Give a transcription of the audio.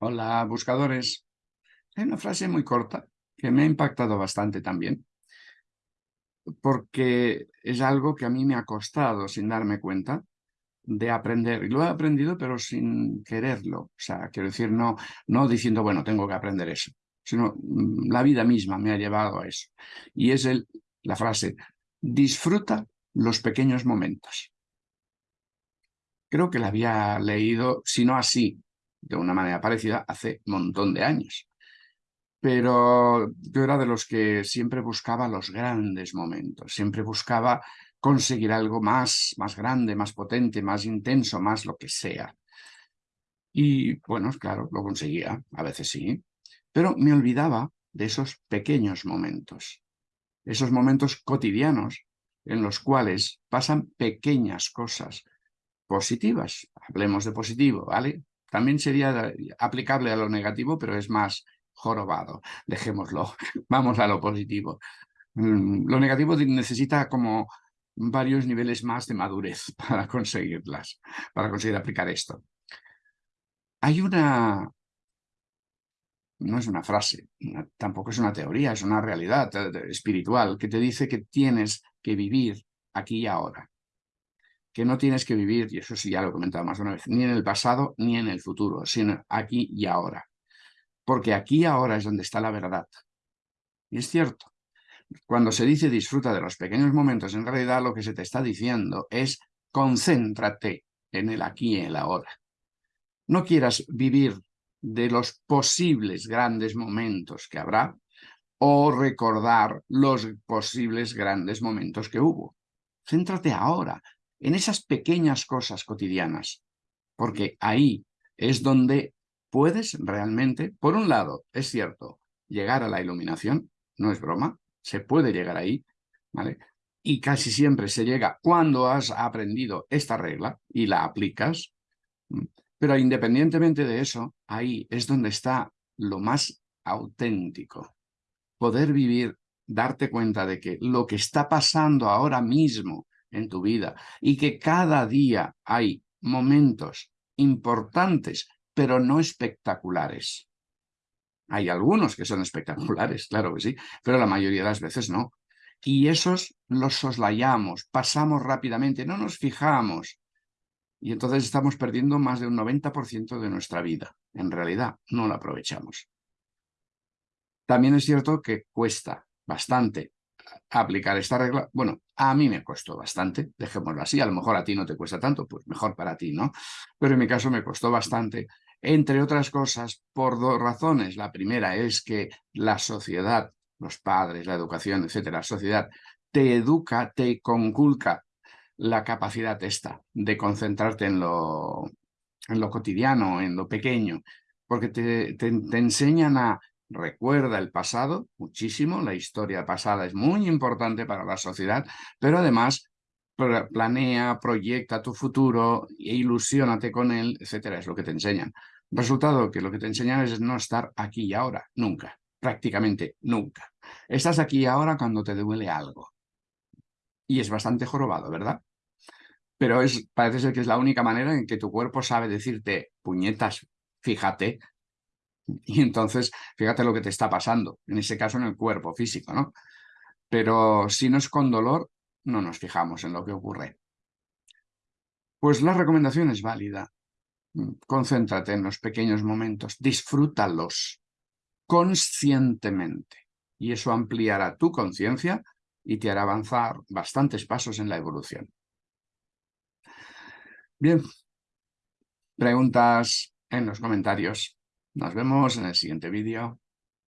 Hola, buscadores. Hay una frase muy corta que me ha impactado bastante también, porque es algo que a mí me ha costado, sin darme cuenta, de aprender. Y lo he aprendido, pero sin quererlo. O sea, quiero decir, no, no diciendo, bueno, tengo que aprender eso, sino mm, la vida misma me ha llevado a eso. Y es el, la frase, disfruta los pequeños momentos. Creo que la había leído, si no así, de una manera parecida hace un montón de años. Pero yo era de los que siempre buscaba los grandes momentos, siempre buscaba conseguir algo más, más grande, más potente, más intenso, más lo que sea. Y bueno, claro, lo conseguía, a veces sí, pero me olvidaba de esos pequeños momentos, esos momentos cotidianos en los cuales pasan pequeñas cosas positivas. Hablemos de positivo, ¿vale? También sería aplicable a lo negativo, pero es más jorobado. Dejémoslo. Vamos a lo positivo. Mm, lo negativo necesita como varios niveles más de madurez para conseguirlas, para conseguir aplicar esto. Hay una... No es una frase, tampoco es una teoría, es una realidad eh, espiritual que te dice que tienes que vivir aquí y ahora que no tienes que vivir, y eso sí ya lo he comentado más de una vez, ni en el pasado ni en el futuro, sino aquí y ahora. Porque aquí y ahora es donde está la verdad. Y es cierto, cuando se dice disfruta de los pequeños momentos, en realidad lo que se te está diciendo es concéntrate en el aquí y el ahora. No quieras vivir de los posibles grandes momentos que habrá o recordar los posibles grandes momentos que hubo. Céntrate ahora, en esas pequeñas cosas cotidianas, porque ahí es donde puedes realmente, por un lado, es cierto, llegar a la iluminación, no es broma, se puede llegar ahí, ¿vale? Y casi siempre se llega cuando has aprendido esta regla y la aplicas, pero independientemente de eso, ahí es donde está lo más auténtico. Poder vivir, darte cuenta de que lo que está pasando ahora mismo en tu vida y que cada día hay momentos importantes, pero no espectaculares. Hay algunos que son espectaculares, claro que sí, pero la mayoría de las veces no. Y esos los soslayamos, pasamos rápidamente, no nos fijamos. Y entonces estamos perdiendo más de un 90% de nuestra vida. En realidad, no la aprovechamos. También es cierto que cuesta bastante aplicar esta regla, bueno, a mí me costó bastante, dejémoslo así, a lo mejor a ti no te cuesta tanto, pues mejor para ti, ¿no? Pero en mi caso me costó bastante, entre otras cosas, por dos razones. La primera es que la sociedad, los padres, la educación, etcétera, la sociedad te educa, te conculca la capacidad esta de concentrarte en lo, en lo cotidiano, en lo pequeño, porque te, te enseñan a recuerda el pasado muchísimo, la historia pasada es muy importante para la sociedad, pero además planea, proyecta tu futuro, e ilusiónate con él, etcétera, es lo que te enseñan. Resultado que lo que te enseñan es no estar aquí y ahora, nunca, prácticamente nunca. Estás aquí y ahora cuando te duele algo. Y es bastante jorobado, ¿verdad? Pero es, parece ser que es la única manera en que tu cuerpo sabe decirte, puñetas, fíjate, y entonces, fíjate lo que te está pasando, en ese caso en el cuerpo físico, ¿no? Pero si no es con dolor, no nos fijamos en lo que ocurre. Pues la recomendación es válida. Concéntrate en los pequeños momentos, disfrútalos conscientemente. Y eso ampliará tu conciencia y te hará avanzar bastantes pasos en la evolución. Bien, preguntas en los comentarios. Nos vemos en el siguiente vídeo.